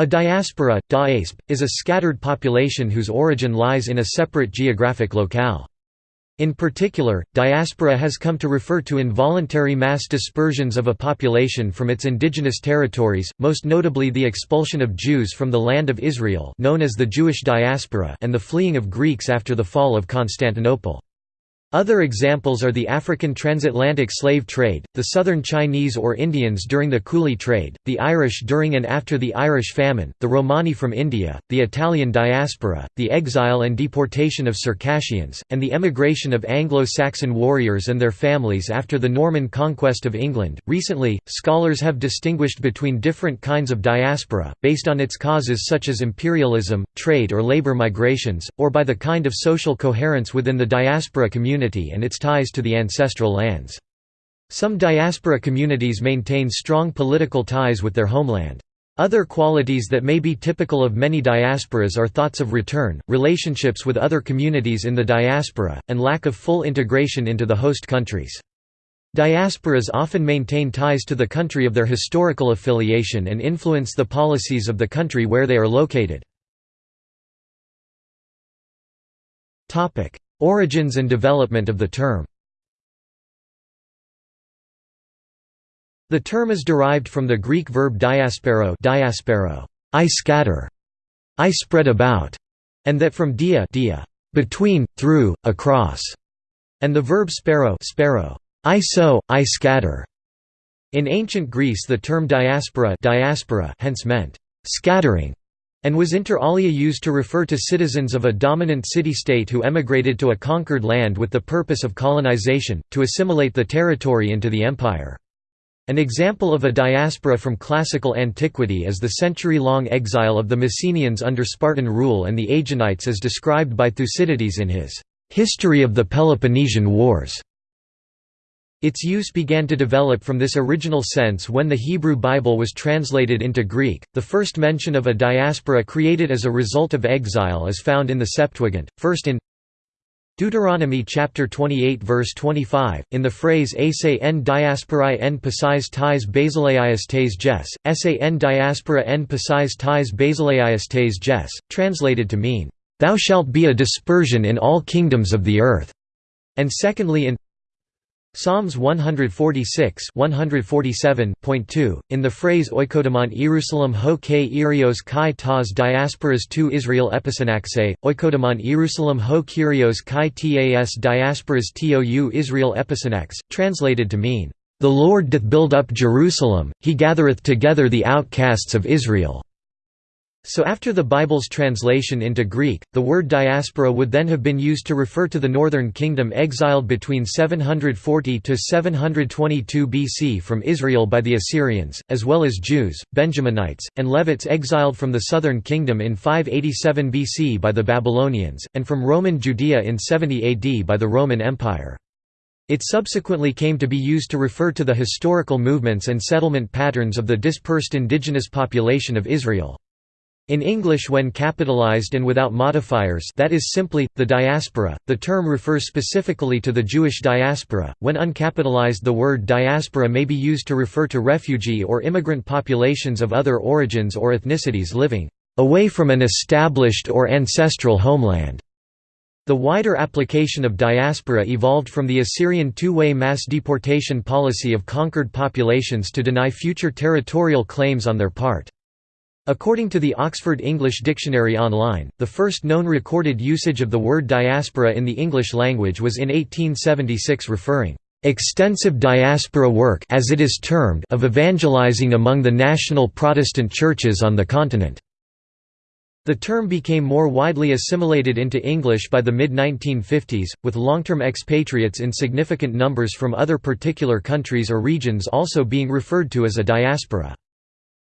A diaspora, daasp, is a scattered population whose origin lies in a separate geographic locale. In particular, diaspora has come to refer to involuntary mass dispersions of a population from its indigenous territories, most notably the expulsion of Jews from the land of Israel known as the Jewish diaspora and the fleeing of Greeks after the fall of Constantinople. Other examples are the African transatlantic slave trade, the southern Chinese or Indians during the Coolie trade, the Irish during and after the Irish famine, the Romani from India, the Italian diaspora, the exile and deportation of Circassians, and the emigration of Anglo-Saxon warriors and their families after the Norman conquest of England. Recently, scholars have distinguished between different kinds of diaspora, based on its causes such as imperialism, trade or labor migrations, or by the kind of social coherence within the diaspora community community and its ties to the ancestral lands. Some diaspora communities maintain strong political ties with their homeland. Other qualities that may be typical of many diasporas are thoughts of return, relationships with other communities in the diaspora, and lack of full integration into the host countries. Diasporas often maintain ties to the country of their historical affiliation and influence the policies of the country where they are located. Origins and development of the term The term is derived from the Greek verb diaspero, diaspero I scatter, I spread about, and that from dia, dia between, through, across, and the verb spero, spero I sow, I scatter. In ancient Greece the term diaspora, diaspora hence meant scattering and was inter alia used to refer to citizens of a dominant city-state who emigrated to a conquered land with the purpose of colonization, to assimilate the territory into the empire. An example of a diaspora from classical antiquity is the century-long exile of the Messenians under Spartan rule and the Aeginetes as described by Thucydides in his «History of the Peloponnesian Wars». Its use began to develop from this original sense when the Hebrew Bible was translated into Greek. The first mention of a diaspora created as a result of exile is found in the Septuagint, first in Deuteronomy chapter 28 verse 25, in the phrase ase en diasporae en pasais tais basileias tes jes, esse en diaspora en pasais tais basileias tes jes, translated to mean, "...thou shalt be a dispersion in all kingdoms of the earth", and secondly in Psalms 146 147.2, in the phrase oikodomon Jerusalem ho ke irios kai tas diasporas tu Israel episanaxe, oikodomon Jerusalem ho kyrios kai tas diasporas tou Israel episanax, translated to mean, "...the Lord doth build up Jerusalem, he gathereth together the outcasts of Israel." So after the Bible's translation into Greek, the word diaspora would then have been used to refer to the northern kingdom exiled between 740 to 722 BC from Israel by the Assyrians, as well as Jews, Benjaminites, and Levites exiled from the southern kingdom in 587 BC by the Babylonians, and from Roman Judea in 70 AD by the Roman Empire. It subsequently came to be used to refer to the historical movements and settlement patterns of the dispersed indigenous population of Israel. In English when capitalized and without modifiers that is simply, the diaspora, the term refers specifically to the Jewish diaspora, when uncapitalized the word diaspora may be used to refer to refugee or immigrant populations of other origins or ethnicities living away from an established or ancestral homeland. The wider application of diaspora evolved from the Assyrian two-way mass deportation policy of conquered populations to deny future territorial claims on their part. According to the Oxford English Dictionary Online, the first known recorded usage of the word diaspora in the English language was in 1876 referring extensive diaspora work as it is termed of evangelizing among the national Protestant churches on the continent. The term became more widely assimilated into English by the mid-1950s, with long-term expatriates in significant numbers from other particular countries or regions also being referred to as a diaspora.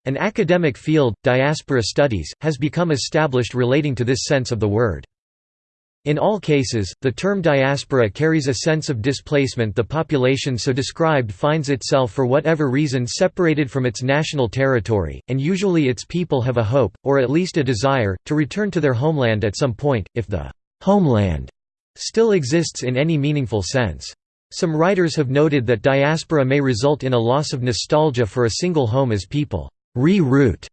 An academic field, diaspora studies, has become established relating to this sense of the word. In all cases, the term diaspora carries a sense of displacement the population so described finds itself for whatever reason separated from its national territory, and usually its people have a hope, or at least a desire, to return to their homeland at some point, if the «homeland» still exists in any meaningful sense. Some writers have noted that diaspora may result in a loss of nostalgia for a single home as people re-route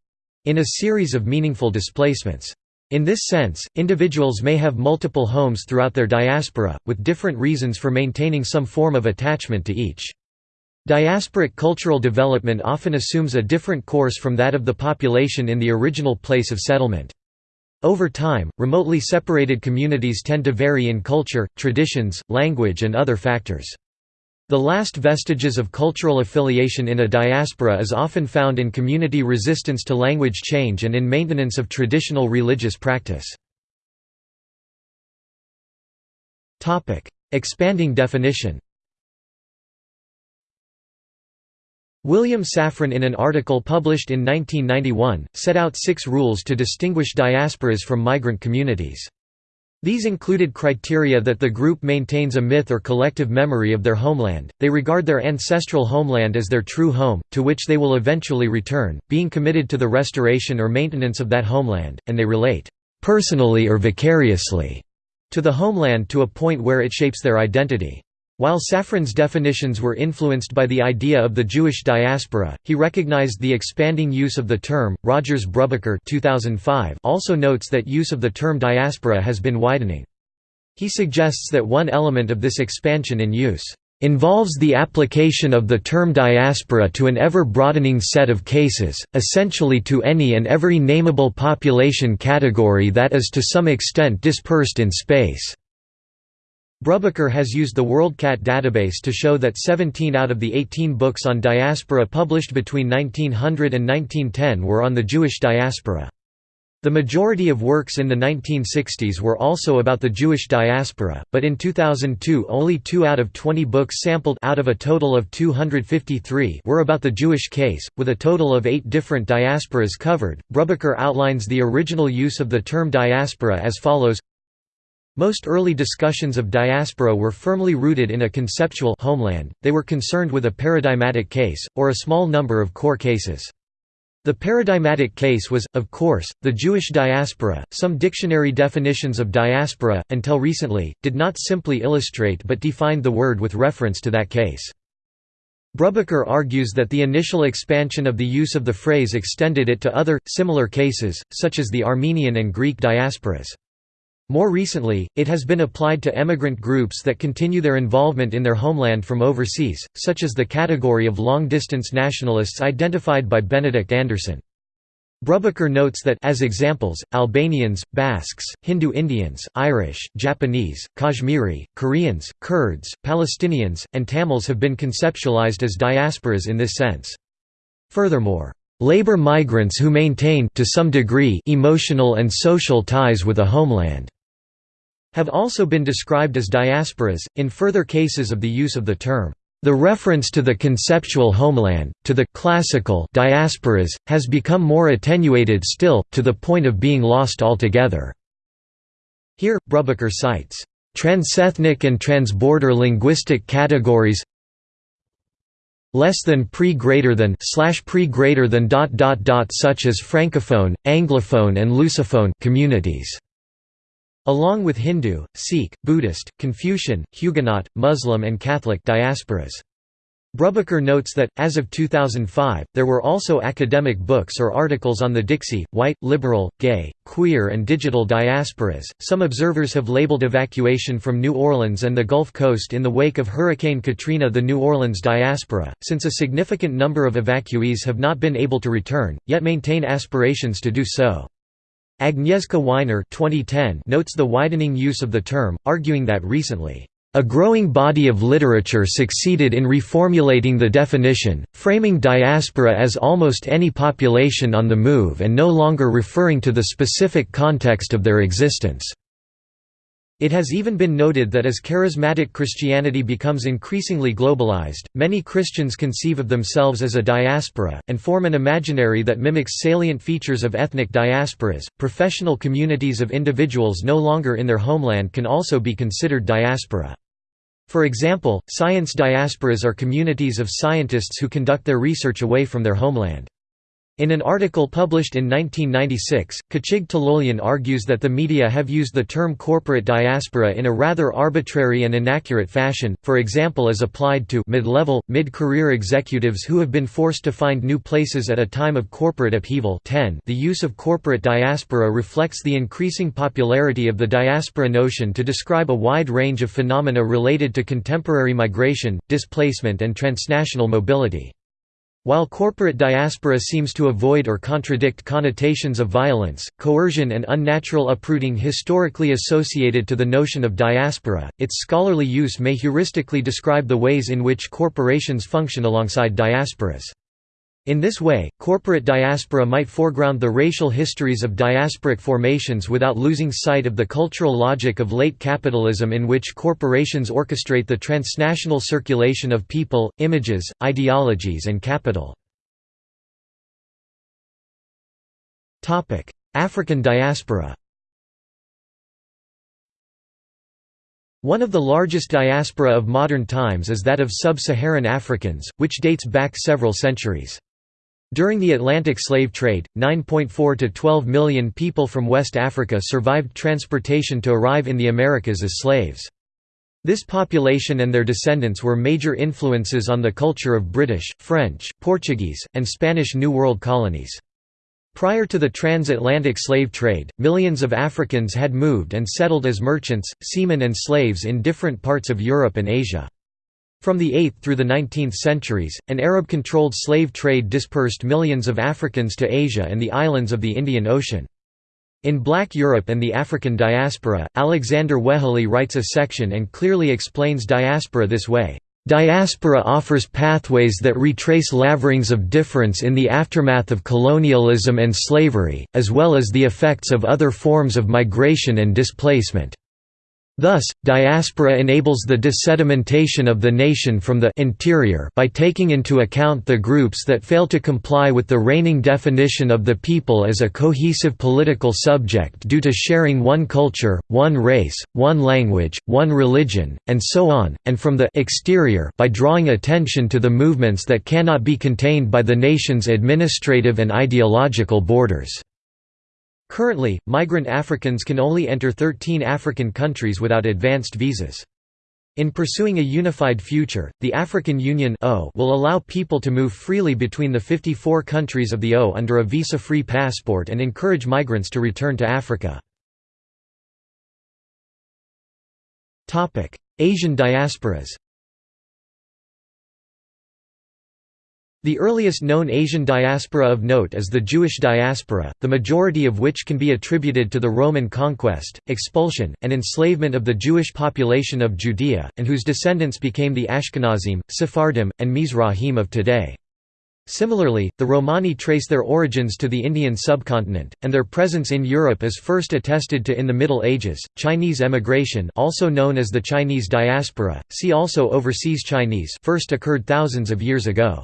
in a series of meaningful displacements. In this sense, individuals may have multiple homes throughout their diaspora, with different reasons for maintaining some form of attachment to each. Diasporic cultural development often assumes a different course from that of the population in the original place of settlement. Over time, remotely separated communities tend to vary in culture, traditions, language and other factors. The last vestiges of cultural affiliation in a diaspora is often found in community resistance to language change and in maintenance of traditional religious practice. Expanding definition William Safran in an article published in 1991, set out six rules to distinguish diasporas from migrant communities. These included criteria that the group maintains a myth or collective memory of their homeland, they regard their ancestral homeland as their true home, to which they will eventually return, being committed to the restoration or maintenance of that homeland, and they relate, "...personally or vicariously," to the homeland to a point where it shapes their identity. While Safran's definitions were influenced by the idea of the Jewish diaspora, he recognized the expanding use of the term. Rogers Brubaker 2005 also notes that use of the term diaspora has been widening. He suggests that one element of this expansion in use involves the application of the term diaspora to an ever-broadening set of cases, essentially to any and every nameable population category that is to some extent dispersed in space. Brubaker has used the WorldCat database to show that 17 out of the 18 books on diaspora published between 1900 and 1910 were on the Jewish diaspora. The majority of works in the 1960s were also about the Jewish diaspora, but in 2002 only 2 out of 20 books sampled out of a total of 253 were about the Jewish case, with a total of 8 different diasporas covered. Brubaker outlines the original use of the term diaspora as follows most early discussions of diaspora were firmly rooted in a conceptual homeland, they were concerned with a paradigmatic case, or a small number of core cases. The paradigmatic case was, of course, the Jewish diaspora. Some dictionary definitions of diaspora, until recently, did not simply illustrate but defined the word with reference to that case. Brubaker argues that the initial expansion of the use of the phrase extended it to other, similar cases, such as the Armenian and Greek diasporas. More recently, it has been applied to emigrant groups that continue their involvement in their homeland from overseas, such as the category of long-distance nationalists identified by Benedict Anderson. Brubaker notes that as examples, Albanians, Basques, Hindu Indians, Irish, Japanese, Kashmiri, Koreans, Kurds, Palestinians, and Tamils have been conceptualized as diasporas in this sense. Furthermore, labor migrants who maintain to some degree emotional and social ties with a homeland have also been described as diasporas, in further cases of the use of the term. The reference to the conceptual homeland, to the classical diasporas, has become more attenuated still, to the point of being lost altogether. Here, Brubaker cites, "...transethnic and transborder linguistic categories less than pre greater than slash pre greater than dot dot dot such as francophone, anglophone and lusophone communities along with Hindu, Sikh, Buddhist, Confucian, Huguenot, Muslim and Catholic diasporas. Brubaker notes that, as of 2005, there were also academic books or articles on the Dixie, white, liberal, gay, queer, and digital diasporas. Some observers have labeled evacuation from New Orleans and the Gulf Coast in the wake of Hurricane Katrina the New Orleans diaspora, since a significant number of evacuees have not been able to return, yet maintain aspirations to do so. Agnieszka Weinar 2010 notes the widening use of the term, arguing that recently, "...a growing body of literature succeeded in reformulating the definition, framing diaspora as almost any population on the move and no longer referring to the specific context of their existence." It has even been noted that as charismatic Christianity becomes increasingly globalized, many Christians conceive of themselves as a diaspora, and form an imaginary that mimics salient features of ethnic diasporas. Professional communities of individuals no longer in their homeland can also be considered diaspora. For example, science diasporas are communities of scientists who conduct their research away from their homeland. In an article published in 1996, Khachig Tölölyan argues that the media have used the term corporate diaspora in a rather arbitrary and inaccurate fashion, for example as applied to mid-level, mid-career executives who have been forced to find new places at a time of corporate upheaval 10 The use of corporate diaspora reflects the increasing popularity of the diaspora notion to describe a wide range of phenomena related to contemporary migration, displacement and transnational mobility. While corporate diaspora seems to avoid or contradict connotations of violence, coercion and unnatural uprooting historically associated to the notion of diaspora, its scholarly use may heuristically describe the ways in which corporations function alongside diasporas. In this way, corporate diaspora might foreground the racial histories of diasporic formations without losing sight of the cultural logic of late capitalism in which corporations orchestrate the transnational circulation of people, images, ideologies and capital. African diaspora One of the largest diaspora of modern times is that of sub-Saharan Africans, which dates back several centuries. During the Atlantic slave trade, 9.4 to 12 million people from West Africa survived transportation to arrive in the Americas as slaves. This population and their descendants were major influences on the culture of British, French, Portuguese, and Spanish New World colonies. Prior to the transatlantic slave trade, millions of Africans had moved and settled as merchants, seamen and slaves in different parts of Europe and Asia. From the 8th through the 19th centuries, an Arab-controlled slave trade dispersed millions of Africans to Asia and the islands of the Indian Ocean. In Black Europe and the African diaspora, Alexander Weheliye writes a section and clearly explains diaspora this way. Diaspora offers pathways that retrace laverings of difference in the aftermath of colonialism and slavery, as well as the effects of other forms of migration and displacement. Thus, diaspora enables the dissedimentation of the nation from the interior by taking into account the groups that fail to comply with the reigning definition of the people as a cohesive political subject due to sharing one culture, one race, one language, one religion, and so on, and from the exterior by drawing attention to the movements that cannot be contained by the nation's administrative and ideological borders. Currently, migrant Africans can only enter 13 African countries without advanced visas. In pursuing a unified future, the African Union will allow people to move freely between the 54 countries of the O under a visa-free passport and encourage migrants to return to Africa. Asian diasporas The earliest known Asian diaspora of note is the Jewish diaspora, the majority of which can be attributed to the Roman conquest, expulsion, and enslavement of the Jewish population of Judea, and whose descendants became the Ashkenazim, Sephardim, and Mizrahim of today. Similarly, the Romani trace their origins to the Indian subcontinent, and their presence in Europe is first attested to in the Middle Ages. Chinese emigration, also known as the Chinese diaspora, see also overseas Chinese, first occurred thousands of years ago.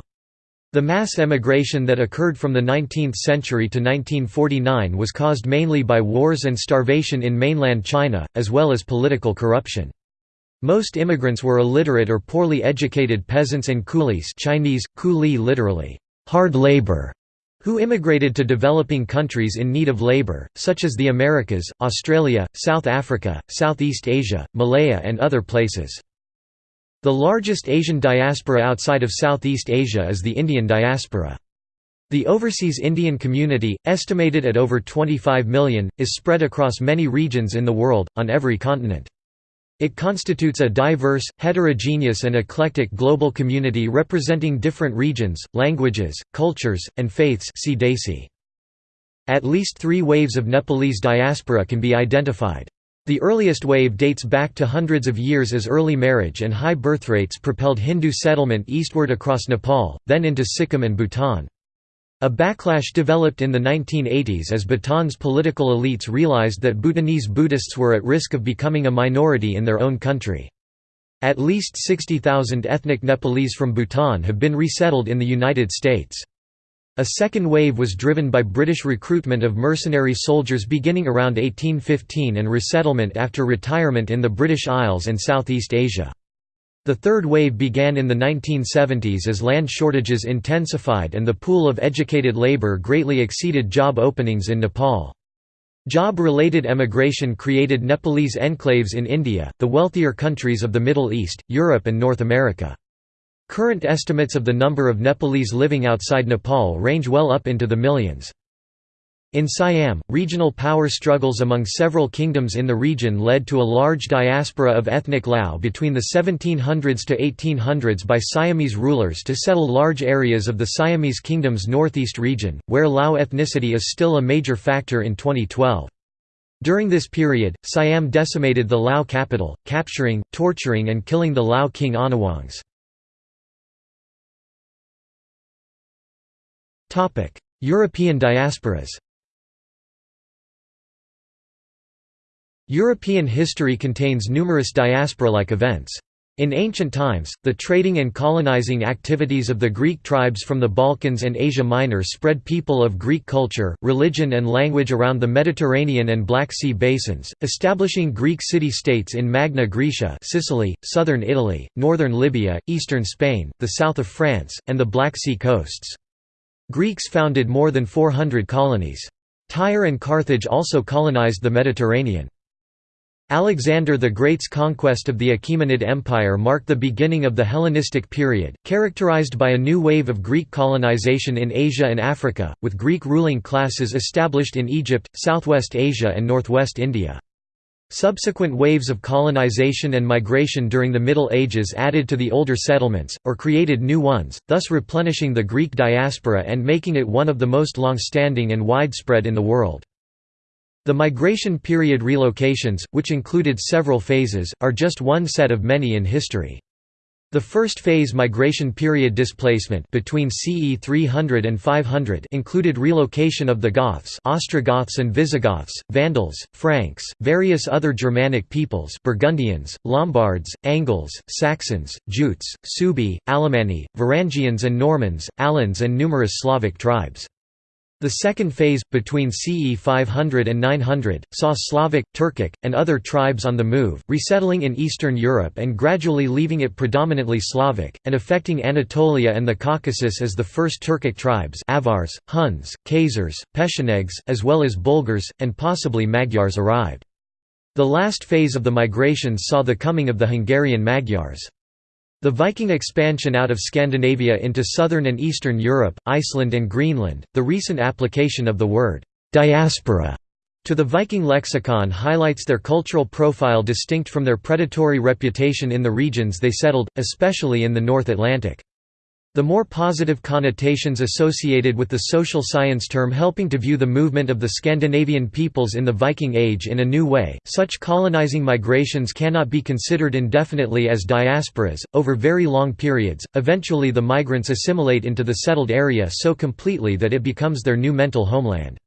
The mass emigration that occurred from the 19th century to 1949 was caused mainly by wars and starvation in mainland China, as well as political corruption. Most immigrants were illiterate or poorly educated peasants and coolies Chinese, coolie literally, hard labor, who immigrated to developing countries in need of labor, such as the Americas, Australia, South Africa, Southeast Asia, Malaya and other places. The largest Asian diaspora outside of Southeast Asia is the Indian diaspora. The overseas Indian community, estimated at over 25 million, is spread across many regions in the world, on every continent. It constitutes a diverse, heterogeneous and eclectic global community representing different regions, languages, cultures, and faiths. At least three waves of Nepalese diaspora can be identified. The earliest wave dates back to hundreds of years as early marriage and high birth rates propelled Hindu settlement eastward across Nepal, then into Sikkim and Bhutan. A backlash developed in the 1980s as Bhutan's political elites realized that Bhutanese Buddhists were at risk of becoming a minority in their own country. At least 60,000 ethnic Nepalese from Bhutan have been resettled in the United States. A second wave was driven by British recruitment of mercenary soldiers beginning around 1815 and resettlement after retirement in the British Isles and Southeast Asia. The third wave began in the 1970s as land shortages intensified and the pool of educated labor greatly exceeded job openings in Nepal. Job-related emigration created Nepalese enclaves in India, the wealthier countries of the Middle East, Europe and North America. Current estimates of the number of Nepalese living outside Nepal range well up into the millions. In Siam, regional power struggles among several kingdoms in the region led to a large diaspora of ethnic Lao between the 1700s to 1800s by Siamese rulers to settle large areas of the Siamese kingdom's northeast region, where Lao ethnicity is still a major factor in 2012. During this period, Siam decimated the Lao capital, capturing, torturing and killing the Lao king Anuwangs. European diasporas European history contains numerous diaspora-like events. In ancient times, the trading and colonizing activities of the Greek tribes from the Balkans and Asia Minor spread people of Greek culture, religion and language around the Mediterranean and Black Sea basins, establishing Greek city-states in Magna Graecia Sicily, southern Italy, northern Libya, eastern Spain, the south of France, and the Black Sea coasts. Greeks founded more than 400 colonies. Tyre and Carthage also colonized the Mediterranean. Alexander the Great's conquest of the Achaemenid Empire marked the beginning of the Hellenistic period, characterized by a new wave of Greek colonization in Asia and Africa, with Greek ruling classes established in Egypt, southwest Asia and northwest India. Subsequent waves of colonization and migration during the Middle Ages added to the older settlements, or created new ones, thus replenishing the Greek diaspora and making it one of the most long-standing and widespread in the world. The migration period relocations, which included several phases, are just one set of many in history. The first phase migration period displacement between CE 300 and 500 included relocation of the Goths Ostrogoths and Visigoths, Vandals, Franks, various other Germanic peoples Burgundians, Lombards, Angles, Saxons, Jutes, Suebi, Alemanni, Varangians and Normans, Alans and numerous Slavic tribes. The second phase, between CE 500 and 900, saw Slavic, Turkic, and other tribes on the move, resettling in Eastern Europe and gradually leaving it predominantly Slavic, and affecting Anatolia and the Caucasus as the first Turkic tribes Avars, Huns, Khazars, Pechenegs, as well as Bulgars, and possibly Magyars arrived. The last phase of the migrations saw the coming of the Hungarian Magyars. The Viking expansion out of Scandinavia into southern and eastern Europe, Iceland and Greenland, the recent application of the word «diaspora» to the Viking lexicon highlights their cultural profile distinct from their predatory reputation in the regions they settled, especially in the North Atlantic. The more positive connotations associated with the social science term helping to view the movement of the Scandinavian peoples in the Viking Age in a new way, such colonizing migrations cannot be considered indefinitely as diasporas, over very long periods, eventually the migrants assimilate into the settled area so completely that it becomes their new mental homeland.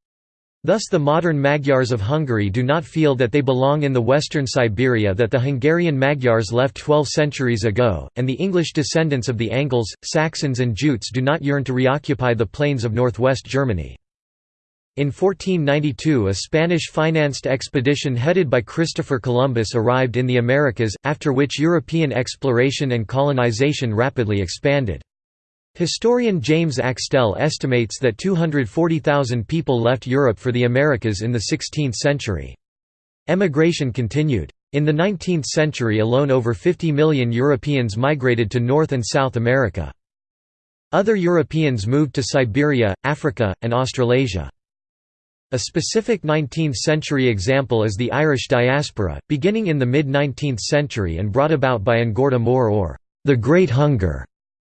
Thus the modern Magyars of Hungary do not feel that they belong in the western Siberia that the Hungarian Magyars left 12 centuries ago, and the English descendants of the Angles, Saxons and Jutes do not yearn to reoccupy the plains of northwest Germany. In 1492 a Spanish-financed expedition headed by Christopher Columbus arrived in the Americas, after which European exploration and colonization rapidly expanded. Historian James Axtell estimates that 240,000 people left Europe for the Americas in the 16th century. Emigration continued. In the 19th century alone over 50 million Europeans migrated to North and South America. Other Europeans moved to Siberia, Africa, and Australasia. A specific 19th-century example is the Irish diaspora, beginning in the mid-19th century and brought about by An Gorta Mór or the Great Hunger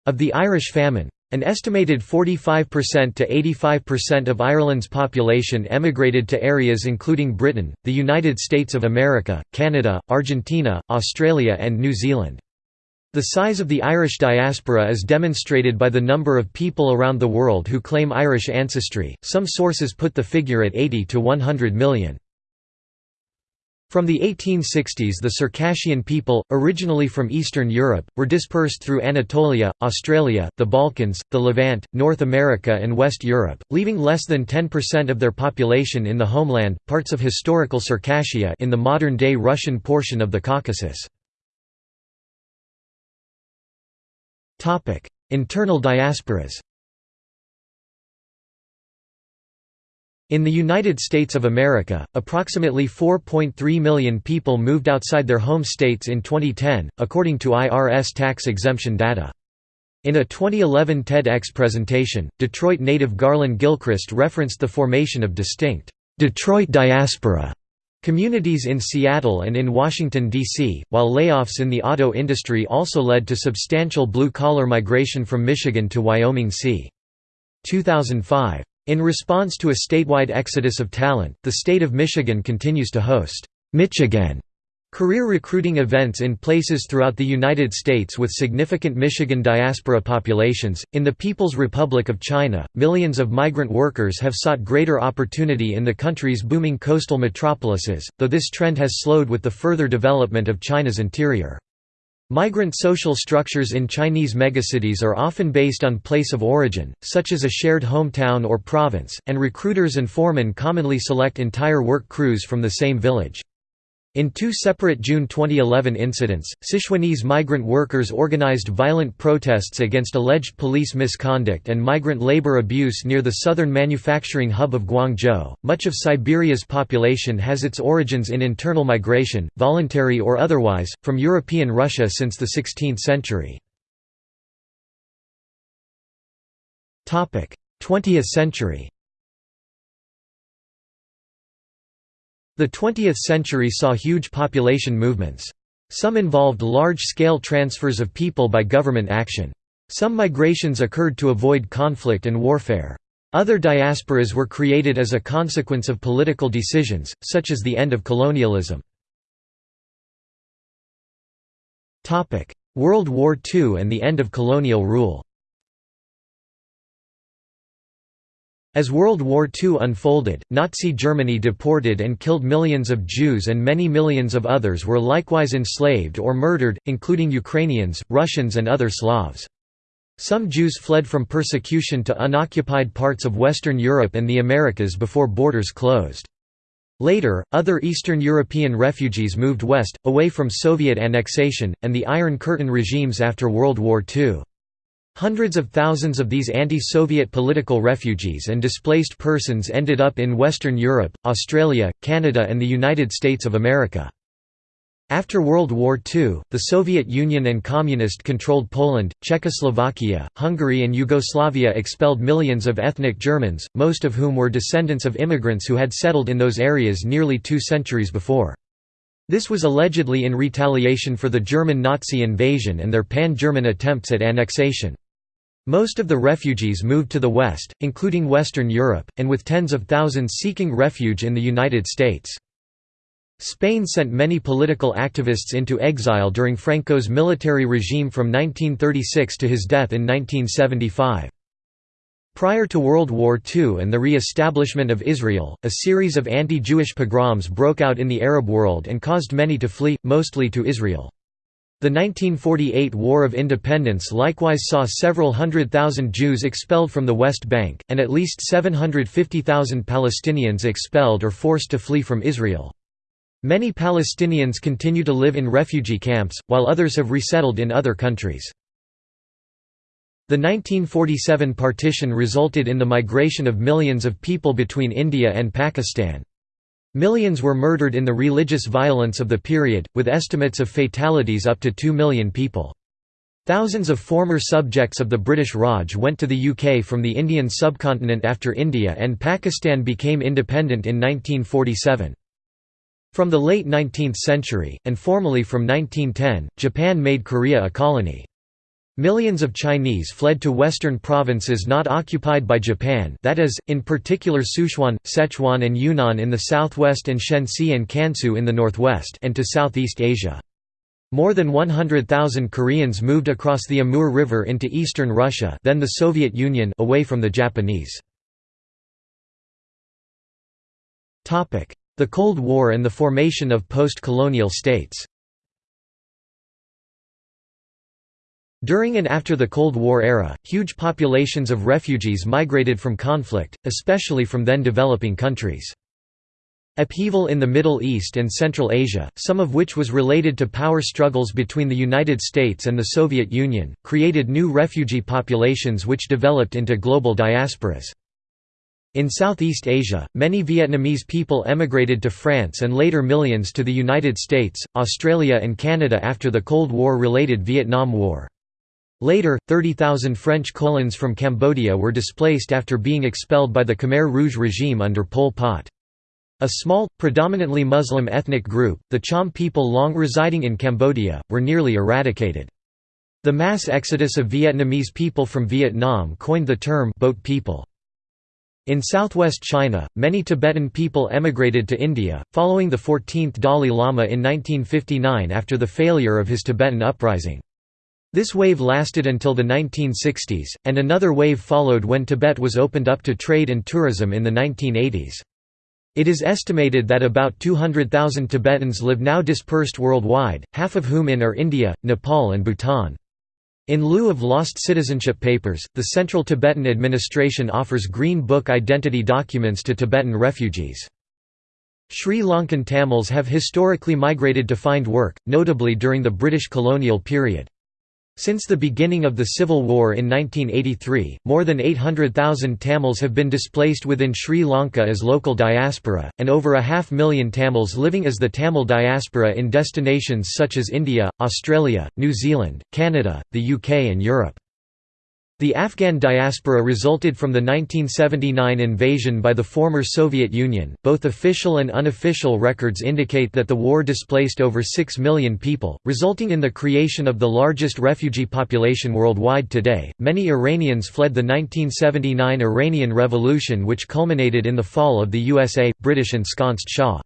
of the Irish famine, an estimated 45% to 85% of Ireland's population emigrated to areas including Britain, the United States of America, Canada, Argentina, Australia and New Zealand. The size of the Irish diaspora is demonstrated by the number of people around the world who claim Irish ancestry, some sources put the figure at 80 to 100 million. From the 1860s the Circassian people, originally from Eastern Europe, were dispersed through Anatolia, Australia, the Balkans, the Levant, North America and West Europe, leaving less than 10% of their population in the homeland, parts of historical Circassia in the modern-day Russian portion of the Caucasus. Internal diasporas In the United States of America, approximately 4.3 million people moved outside their home states in 2010, according to IRS tax exemption data. In a 2011 TEDx presentation, Detroit native Garlin Gilchrist referenced the formation of distinct, "'Detroit diaspora' communities in Seattle and in Washington, D.C., while layoffs in the auto industry also led to substantial blue-collar migration from Michigan to Wyoming c. 2005. In response to a statewide exodus of talent, the state of Michigan continues to host Michigan career recruiting events in places throughout the United States with significant Michigan diaspora populations. In the People's Republic of China, millions of migrant workers have sought greater opportunity in the country's booming coastal metropolises, though this trend has slowed with the further development of China's interior. Migrant social structures in Chinese megacities are often based on place of origin, such as a shared hometown or province, and recruiters and foremen commonly select entire work crews from the same village. In two separate June 2011 incidents, Sichuanese migrant workers organized violent protests against alleged police misconduct and migrant labor abuse near the southern manufacturing hub of Guangzhou. Much of Siberia's population has its origins in internal migration, voluntary or otherwise, from European Russia since the 16th century. 20th century The 20th century saw huge population movements. Some involved large-scale transfers of people by government action. Some migrations occurred to avoid conflict and warfare. Other diasporas were created as a consequence of political decisions, such as the end of colonialism. World War II and the end of colonial rule As World War II unfolded, Nazi Germany deported and killed millions of Jews and many millions of others were likewise enslaved or murdered, including Ukrainians, Russians and other Slavs. Some Jews fled from persecution to unoccupied parts of Western Europe and the Americas before borders closed. Later, other Eastern European refugees moved west, away from Soviet annexation, and the Iron Curtain regimes after World War II. Hundreds of thousands of these anti-Soviet political refugees and displaced persons ended up in Western Europe, Australia, Canada and the United States of America. After World War II, the Soviet Union and Communist-controlled Poland, Czechoslovakia, Hungary and Yugoslavia expelled millions of ethnic Germans, most of whom were descendants of immigrants who had settled in those areas nearly two centuries before. This was allegedly in retaliation for the German Nazi invasion and their pan-German attempts at annexation. Most of the refugees moved to the west, including Western Europe, and with tens of thousands seeking refuge in the United States. Spain sent many political activists into exile during Franco's military regime from 1936 to his death in 1975. Prior to World War II and the re-establishment of Israel, a series of anti-Jewish pogroms broke out in the Arab world and caused many to flee, mostly to Israel. The 1948 War of Independence likewise saw several hundred thousand Jews expelled from the West Bank, and at least 750,000 Palestinians expelled or forced to flee from Israel. Many Palestinians continue to live in refugee camps, while others have resettled in other countries. The 1947 partition resulted in the migration of millions of people between India and Pakistan. Millions were murdered in the religious violence of the period, with estimates of fatalities up to 2 million people. Thousands of former subjects of the British Raj went to the UK from the Indian subcontinent after India and Pakistan became independent in 1947. From the late 19th century, and formally from 1910, Japan made Korea a colony. Millions of Chinese fled to western provinces not occupied by Japan that is, in particular Sichuan, Sichuan and Yunnan in the southwest and Shenxi and Kansu in the northwest and to Southeast Asia. More than 100,000 Koreans moved across the Amur River into eastern Russia then the Soviet Union away from the Japanese. The Cold War and the formation of post-colonial states During and after the Cold War era, huge populations of refugees migrated from conflict, especially from then developing countries. Upheaval in the Middle East and Central Asia, some of which was related to power struggles between the United States and the Soviet Union, created new refugee populations which developed into global diasporas. In Southeast Asia, many Vietnamese people emigrated to France and later millions to the United States, Australia and Canada after the Cold War-related Vietnam War. Later, 30,000 French colons from Cambodia were displaced after being expelled by the Khmer Rouge regime under Pol Pot. A small, predominantly Muslim ethnic group, the Cham people long residing in Cambodia, were nearly eradicated. The mass exodus of Vietnamese people from Vietnam coined the term boat people. In southwest China, many Tibetan people emigrated to India, following the 14th Dalai Lama in 1959 after the failure of his Tibetan uprising. This wave lasted until the 1960s, and another wave followed when Tibet was opened up to trade and tourism in the 1980s. It is estimated that about 200,000 Tibetans live now dispersed worldwide, half of whom in are India, Nepal and Bhutan. In lieu of lost citizenship papers, the Central Tibetan Administration offers Green Book identity documents to Tibetan refugees. Sri Lankan Tamils have historically migrated to find work, notably during the British colonial period. Since the beginning of the Civil War in 1983, more than 800,000 Tamils have been displaced within Sri Lanka as local diaspora, and over a half million Tamils living as the Tamil diaspora in destinations such as India, Australia, New Zealand, Canada, the UK and Europe. The Afghan diaspora resulted from the 1979 invasion by the former Soviet Union. Both official and unofficial records indicate that the war displaced over 6 million people, resulting in the creation of the largest refugee population worldwide today. Many Iranians fled the 1979 Iranian Revolution, which culminated in the fall of the USA, British ensconced Shah.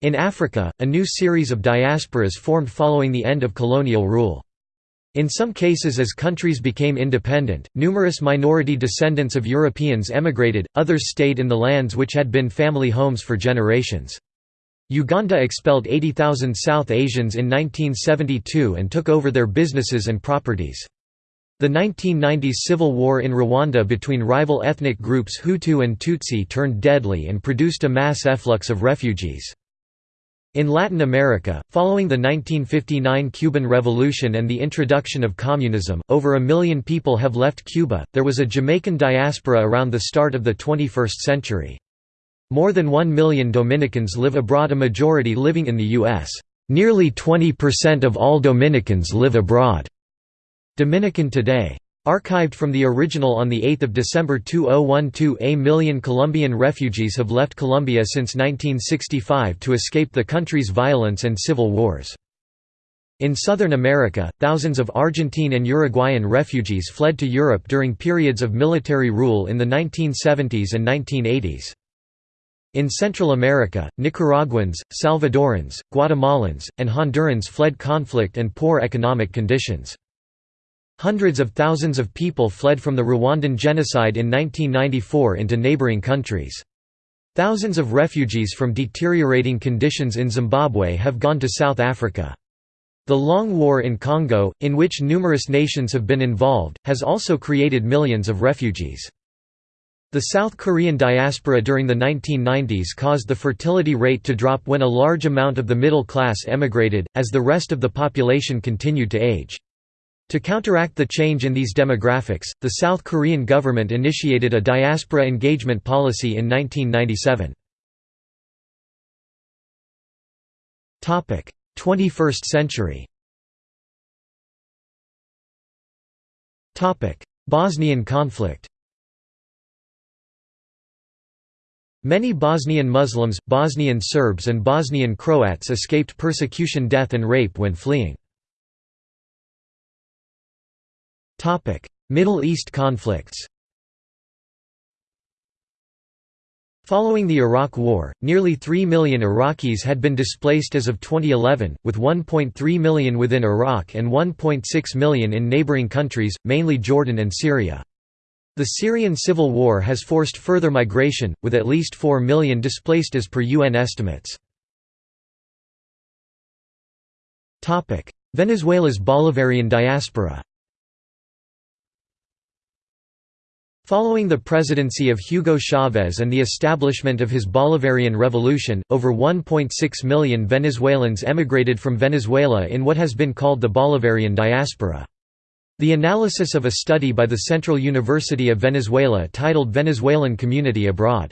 In Africa, a new series of diasporas formed following the end of colonial rule. In some cases as countries became independent, numerous minority descendants of Europeans emigrated, others stayed in the lands which had been family homes for generations. Uganda expelled 80,000 South Asians in 1972 and took over their businesses and properties. The 1990s civil war in Rwanda between rival ethnic groups Hutu and Tutsi turned deadly and produced a mass efflux of refugees. In Latin America, following the 1959 Cuban Revolution and the introduction of communism, over a million people have left Cuba. There was a Jamaican diaspora around the start of the 21st century. More than 1 million Dominicans live abroad, a majority living in the U.S. Nearly 20% of all Dominicans live abroad. Dominican Today Archived from the original on 8 December 2012 A million Colombian refugees have left Colombia since 1965 to escape the country's violence and civil wars. In Southern America, thousands of Argentine and Uruguayan refugees fled to Europe during periods of military rule in the 1970s and 1980s. In Central America, Nicaraguans, Salvadorans, Guatemalans, and Hondurans fled conflict and poor economic conditions. Hundreds of thousands of people fled from the Rwandan genocide in 1994 into neighboring countries. Thousands of refugees from deteriorating conditions in Zimbabwe have gone to South Africa. The long war in Congo, in which numerous nations have been involved, has also created millions of refugees. The South Korean diaspora during the 1990s caused the fertility rate to drop when a large amount of the middle class emigrated, as the rest of the population continued to age. To counteract the change in these demographics, the South Korean government initiated a diaspora engagement policy in 1997. 21st century Bosnian conflict Many Bosnian Muslims, Bosnian Serbs and Bosnian Croats escaped persecution death and rape when fleeing. Middle East conflicts Following the Iraq War, nearly 3 million Iraqis had been displaced as of 2011, with 1.3 million within Iraq and 1.6 million in neighboring countries, mainly Jordan and Syria. The Syrian civil war has forced further migration, with at least 4 million displaced as per UN estimates. Venezuela's Bolivarian diaspora Following the presidency of Hugo Chavez and the establishment of his Bolivarian Revolution, over 1.6 million Venezuelans emigrated from Venezuela in what has been called the Bolivarian diaspora. The analysis of a study by the Central University of Venezuela titled Venezuelan Community Abroad.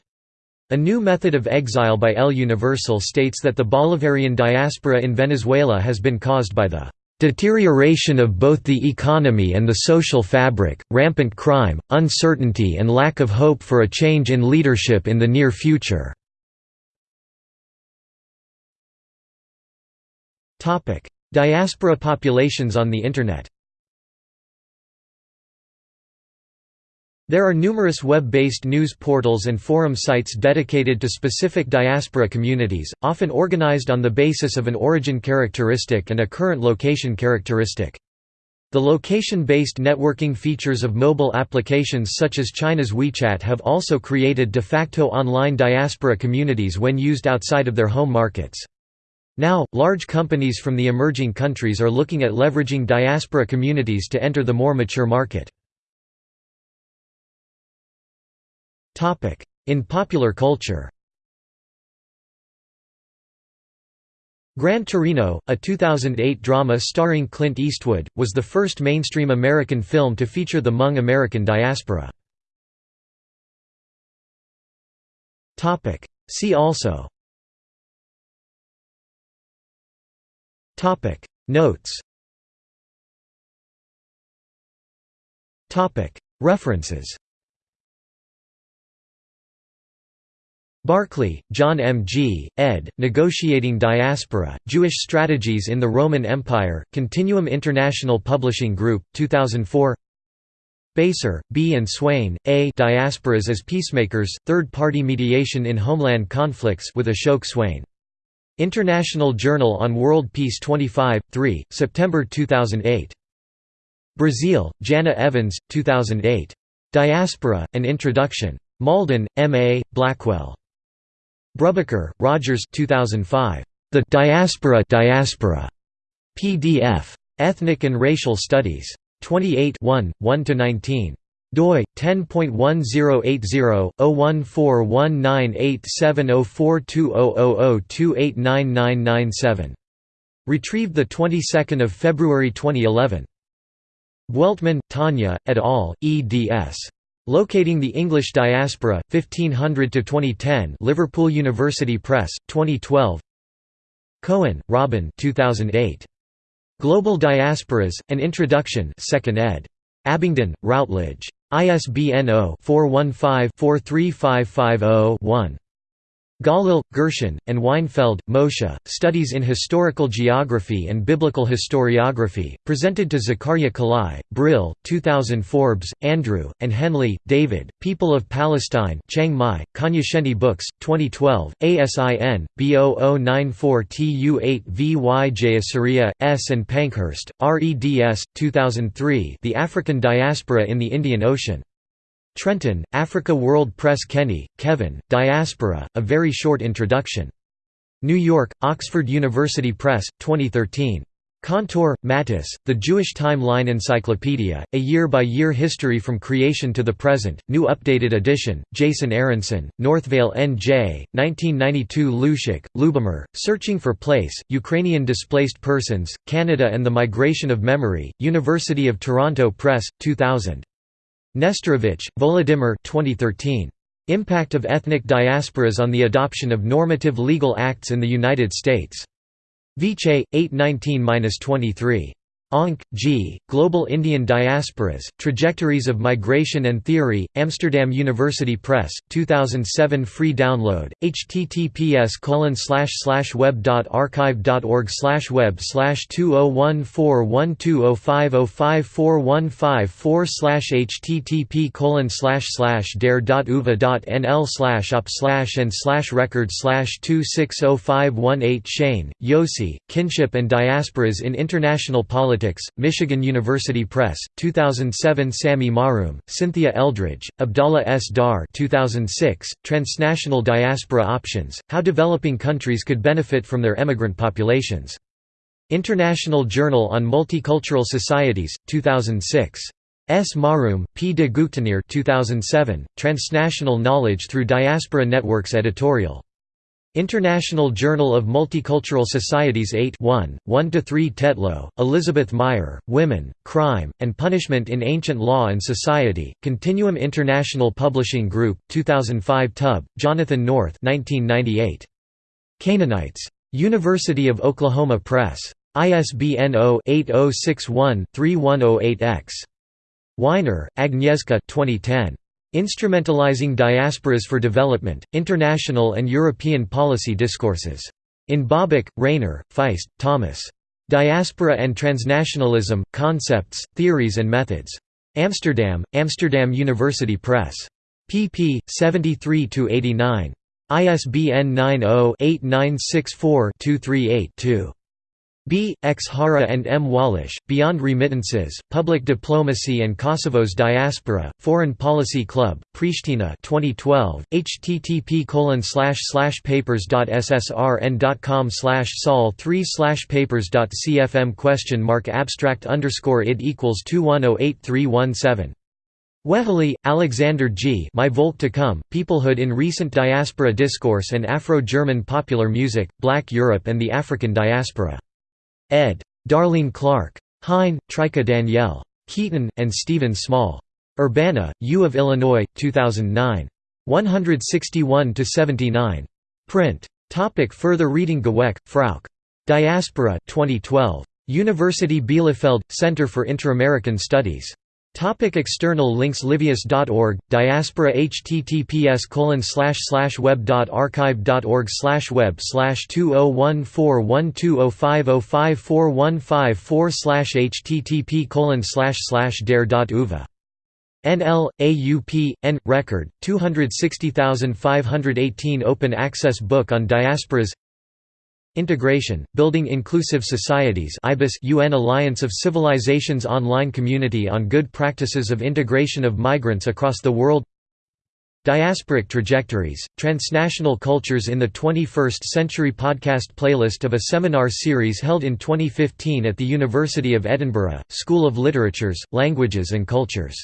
A new method of exile by El Universal states that the Bolivarian diaspora in Venezuela has been caused by the Deterioration of both the economy and the social fabric, rampant crime, uncertainty and lack of hope for a change in leadership in the near future. Diaspora populations on the Internet There are numerous web-based news portals and forum sites dedicated to specific diaspora communities, often organized on the basis of an origin characteristic and a current location characteristic. The location-based networking features of mobile applications such as China's WeChat have also created de facto online diaspora communities when used outside of their home markets. Now, large companies from the emerging countries are looking at leveraging diaspora communities to enter the more mature market. In popular culture Gran Torino, a 2008 drama starring Clint Eastwood, was the first mainstream American film to feature the Hmong American diaspora. See also Notes References Barclay, John M. G., ed., Negotiating Diaspora, Jewish Strategies in the Roman Empire, Continuum International Publishing Group, 2004 Baser, B. and Swain, A. Diasporas as Peacemakers, Third-Party Mediation in Homeland Conflicts with Ashok Swain. International Journal on World Peace 25, 3, September 2008. Braziel, Jana Evans, 2008. Diaspora, An Introduction. Malden, M. A., Blackwell. Brubaker, Rogers 2005. The Diaspora Diaspora. PDF. Ethnic and Racial Studies. 28 1–19 doi 10.1080/0141987042000289997. Retrieved the 22nd of February 2011. Bueltmann, Tanya, et al. eds. Locating the English Diaspora, 1500–2010 Liverpool University Press, 2012 Cohen, Robin 2008. Global Diasporas, An Introduction 2nd ed. Abingdon, Routledge. ISBN 0-415-43550-1. Galil, Gershon, and Weinfeld, Moshe, Studies in Historical Geography and Biblical Historiography, presented to Zakaria Kallai, Brill, 2000 Forbes, Andrew, and Henley, David, People of Palestine Chiang Mai, Cognoscenti Books, 2012, ASIN, B0094TU8VY Jayasuriya, S. and Pankhurst, REDS, 2003 The African Diaspora in the Indian Ocean. Trenton, Africa World Press Kenny, Kevin, Diaspora, A Very Short Introduction. New York, Oxford University Press, 2013. Kantor, Mattis, The Jewish Timeline Encyclopedia, A Year-by-Year History from Creation to the Present, New Updated Edition, Jason Aronson, Northvale N.J., 1992 Luciuk, Lubomir, Searching for Place, Ukrainian Displaced Persons, Canada and the Migration of Memory, University of Toronto Press, 2000. Nesterovich, Volodymyr 2013. Impact of Ethnic Diasporas on the Adoption of Normative Legal Acts in the United States. Viche, 819–23. Oonk, G., Global Indian Diasporas, Trajectories of Migration and Theory, Amsterdam University Press, 2007 Free download, https web.archive.org web 20141205054154 http colon dare.uva.nl up and record 260518 Shain, Yossi, Kinship and Diasporas in International Politics Michigan University Press, 2007 Sami Mahroum, Cynthia Eldridge, Abdallah S. Daar 2006, Transnational Diaspora Options, How Developing Countries Could Benefit from Their Emigrant Populations. International Journal on Multicultural Societies, 2006. S. Mahroum, P. de Guchteneire 2007, Transnational Knowledge Through Diaspora Networks editorial. International Journal of Multicultural Societies 8 1, 1–3 Tetlow, Elizabeth Meyer, Women, Crime, and Punishment in Ancient Law and Society, Continuum International Publishing Group, 2005 Tubb, Jonathan North 1998. Canaanites. University of Oklahoma Press. ISBN 0-8061-3108-X. Weinar, Agnieszka 2010. Instrumentalizing Diasporas for Development, International and European Policy Discourses. In Bauböck, Rainer, Faist, Thomas. Diaspora and Transnationalism, Concepts, Theories and Methods. Amsterdam, Amsterdam University Press. pp. 73–89. ISBN 90-8964-238-2. B. X. Hara and M. Wallisch, Beyond Remittances, Public Diplomacy and Kosovo's Diaspora, Foreign Policy Club, Pristina 2012, http papers.ssrn.com slash sol 3 slash papers.cfm question mark abstract underscore id equals 2108317. Weheliye, Alexander G. My Volk to Come, Peoplehood in Recent Diaspora Discourse and Afro-German Popular Music, Black Europe and the African Diaspora. Ed. Darlene Clark. Hine, Trica Danielle. Keaton, and Stephen Small. Urbana, U of Illinois, 2009. 161–79. Print. Topic further reading Gewecke, Frauke. Diaspora 2012. University Bielefeld, Center for Inter-American Studies. Topic external links Livius.org, Diaspora https web.archive.org web 20141205054154 http dare.uva NL, AUP, N. Record, 260518 Open access book on diasporas Integration, Building Inclusive Societies UN Alliance of Civilizations online community on good practices of integration of migrants across the world Diasporic Trajectories, Transnational Cultures in the 21st Century podcast playlist of a seminar series held in 2015 at the University of Edinburgh, School of Literatures, Languages and Cultures